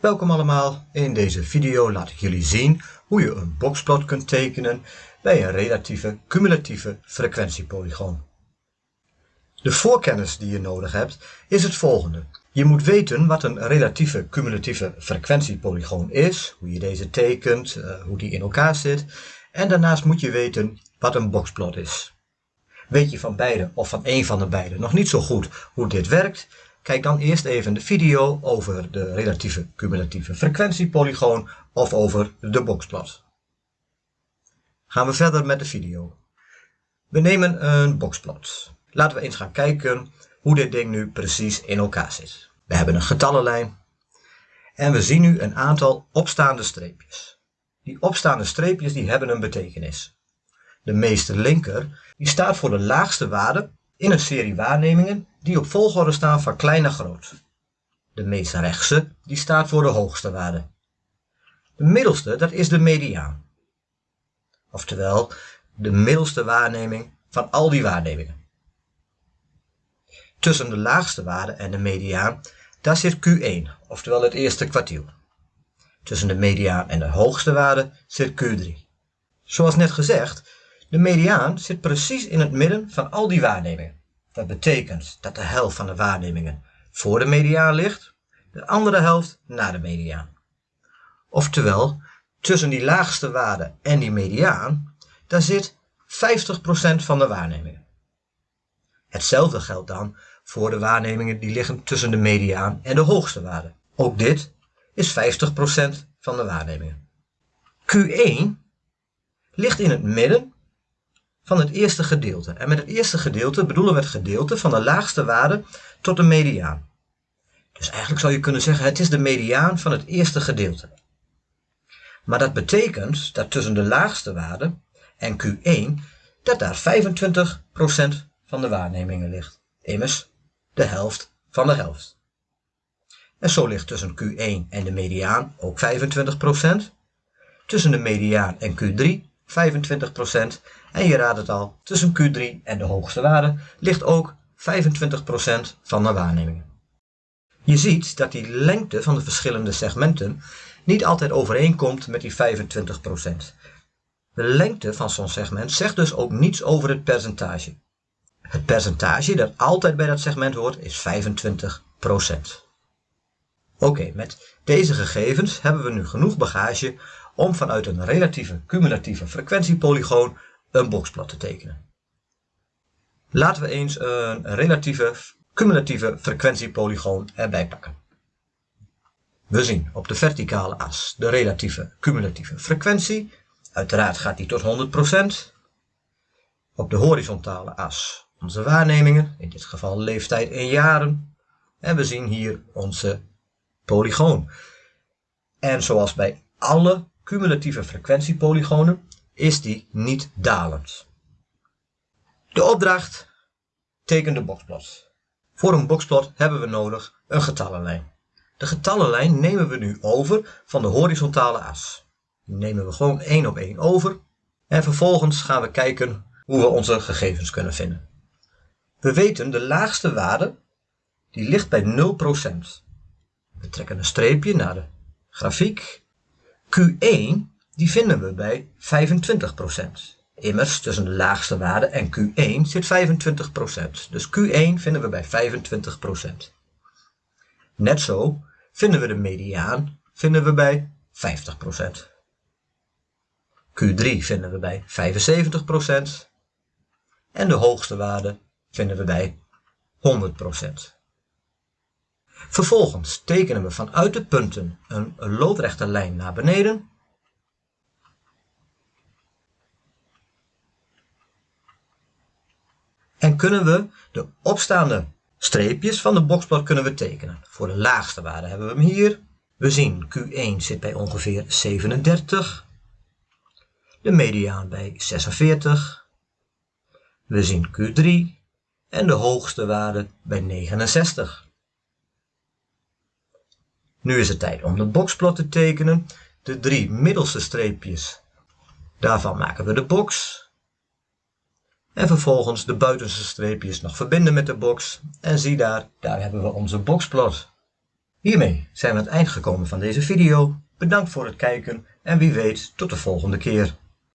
Welkom allemaal, in deze video laat ik jullie zien hoe je een boxplot kunt tekenen bij een relatieve cumulatieve frequentiepolygoon. De voorkennis die je nodig hebt is het volgende. Je moet weten wat een relatieve cumulatieve frequentiepolygoon is, hoe je deze tekent, eh, hoe die in elkaar zit en daarnaast moet je weten wat een boxplot is. Weet je van beide of van één van de beide nog niet zo goed hoe dit werkt, Kijk dan eerst even de video over de relatieve cumulatieve frequentiepolygoon of over de boxplot. Gaan we verder met de video. We nemen een boxplot. Laten we eens gaan kijken hoe dit ding nu precies in elkaar zit. We hebben een getallenlijn en we zien nu een aantal opstaande streepjes. Die opstaande streepjes die hebben een betekenis. De meeste linker die staat voor de laagste waarde in een serie waarnemingen die op volgorde staan van klein naar groot. De meest rechtse die staat voor de hoogste waarde. De middelste dat is de mediaan. Oftewel de middelste waarneming van al die waarnemingen. Tussen de laagste waarde en de mediaan daar zit Q1, oftewel het eerste kwartiel. Tussen de mediaan en de hoogste waarde zit Q3. Zoals net gezegd, de mediaan zit precies in het midden van al die waarnemingen. Dat betekent dat de helft van de waarnemingen voor de mediaan ligt, de andere helft na de mediaan. Oftewel, tussen die laagste waarde en die mediaan, daar zit 50% van de waarnemingen. Hetzelfde geldt dan voor de waarnemingen die liggen tussen de mediaan en de hoogste waarde. Ook dit is 50% van de waarnemingen. Q1 ligt in het midden van het eerste gedeelte. En met het eerste gedeelte bedoelen we het gedeelte van de laagste waarde tot de mediaan. Dus eigenlijk zou je kunnen zeggen het is de mediaan van het eerste gedeelte. Maar dat betekent dat tussen de laagste waarde en Q1 dat daar 25% van de waarnemingen ligt. Immers de helft van de helft. En zo ligt tussen Q1 en de mediaan ook 25%. Tussen de mediaan en Q3 25% en je raadt het al, tussen Q3 en de hoogste waarde ligt ook 25% van de waarnemingen. Je ziet dat die lengte van de verschillende segmenten niet altijd overeenkomt met die 25%. De lengte van zo'n segment zegt dus ook niets over het percentage. Het percentage dat altijd bij dat segment hoort is 25%. Oké, met deze gegevens hebben we nu genoeg bagage om vanuit een relatieve cumulatieve frequentiepolygoon een boxplot te tekenen. Laten we eens een relatieve cumulatieve frequentiepolygoon erbij pakken. We zien op de verticale as de relatieve cumulatieve frequentie. Uiteraard gaat die tot 100%. Op de horizontale as onze waarnemingen, in dit geval leeftijd in jaren. En we zien hier onze polygoon. En zoals bij alle cumulatieve frequentiepolygonen is die niet dalend. De opdracht teken de boxplot. Voor een boxplot hebben we nodig een getallenlijn. De getallenlijn nemen we nu over van de horizontale as. Die nemen we gewoon één op één over en vervolgens gaan we kijken hoe we onze gegevens kunnen vinden. We weten de laagste waarde die ligt bij 0%. We trekken een streepje naar de grafiek Q1 die vinden we bij 25%. Immers tussen de laagste waarde en Q1 zit 25%. Dus Q1 vinden we bij 25%. Net zo vinden we de mediaan vinden we bij 50%. Q3 vinden we bij 75% en de hoogste waarde vinden we bij 100%. Vervolgens tekenen we vanuit de punten een loodrechte lijn naar beneden. En kunnen we de opstaande streepjes van de boxplot kunnen we tekenen. Voor de laagste waarde hebben we hem hier. We zien Q1 zit bij ongeveer 37. De mediaan bij 46. We zien Q3 en de hoogste waarde bij 69. Nu is het tijd om de boxplot te tekenen. De drie middelste streepjes, daarvan maken we de box. En vervolgens de buitenste streepjes nog verbinden met de box. En zie daar, daar hebben we onze boxplot. Hiermee zijn we aan het eind gekomen van deze video. Bedankt voor het kijken en wie weet tot de volgende keer.